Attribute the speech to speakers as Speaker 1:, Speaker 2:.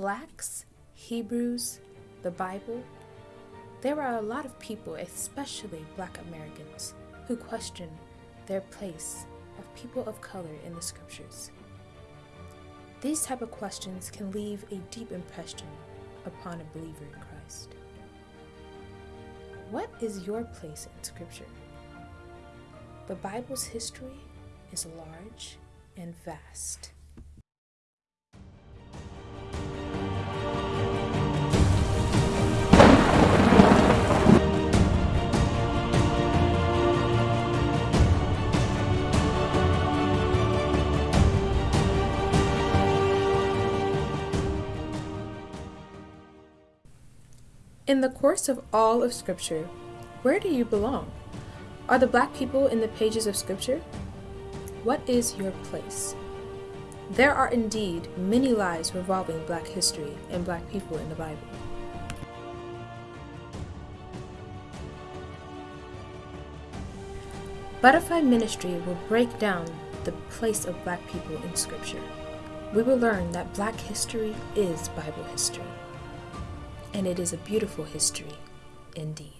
Speaker 1: Blacks, Hebrews, the Bible, there are a lot of people, especially black Americans, who question their place of people of color in the scriptures. These type of questions can leave a deep impression upon a believer in Christ. What is your place in scripture? The Bible's history is large and vast. In the course of all of Scripture, where do you belong? Are the black people in the pages of Scripture? What is your place? There are indeed many lies revolving black history and black people in the Bible. Butterfly Ministry will break down the place of black people in Scripture. We will learn that black history is Bible history and it is a beautiful history indeed.